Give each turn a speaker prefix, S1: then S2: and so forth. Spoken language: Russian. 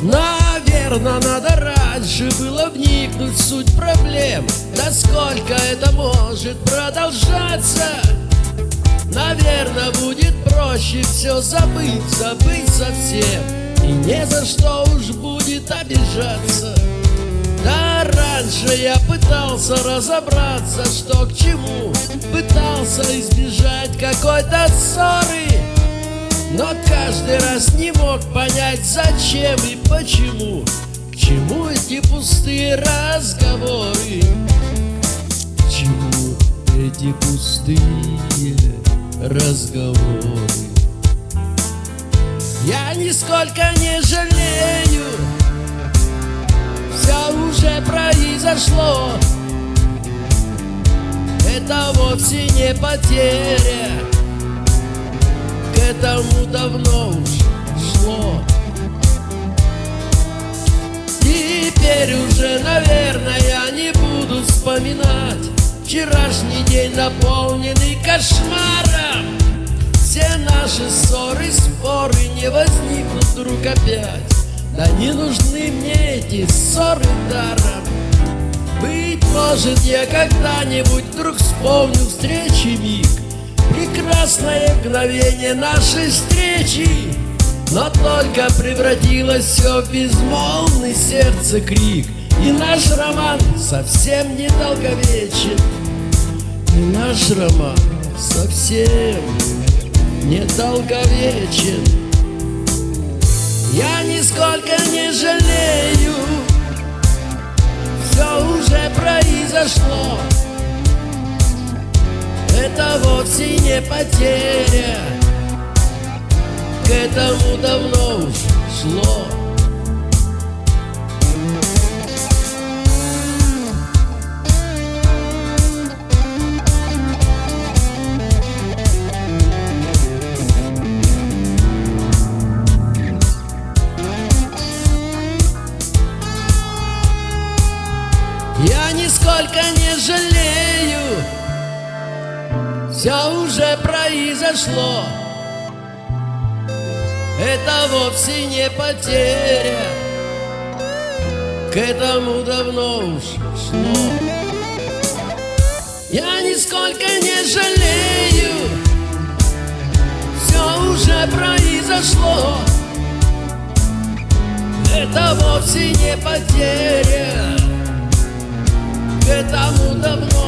S1: Наверно, надо раньше было вникнуть в суть проблем. Да сколько это может продолжаться? Наверно, будет проще все забыть, забыть совсем. И не за что уж будет обижаться. Да раньше я пытался разобраться, что к чему. Пытался избежать какой-то ссоры но каждый раз не мог понять, зачем и почему. К чему эти пустые разговоры? К чему эти пустые разговоры? Я нисколько не жалею. Все уже произошло. Это вовсе не потеря этому давно уж шло. Теперь уже, наверное, я не буду вспоминать Вчерашний день наполненный кошмаром. Все наши ссоры, споры не возникнут вдруг опять. Да не нужны мне эти ссоры даром. Быть может я когда-нибудь вдруг вспомню встречи миг Прекрасное мгновение нашей встречи но только превратилось все в безмолвный сердце крик. И наш роман совсем недолговечен И наш роман совсем недолговечен Я нисколько не жалею Все уже произошло вовсе не потеря. К этому давно уж шло. Я нисколько не жалею Все уже произошло. Это вовсе не потеря. К этому давно уж шло. Я нисколько не жалею. Все уже произошло. Это вовсе не потеря. К этому давно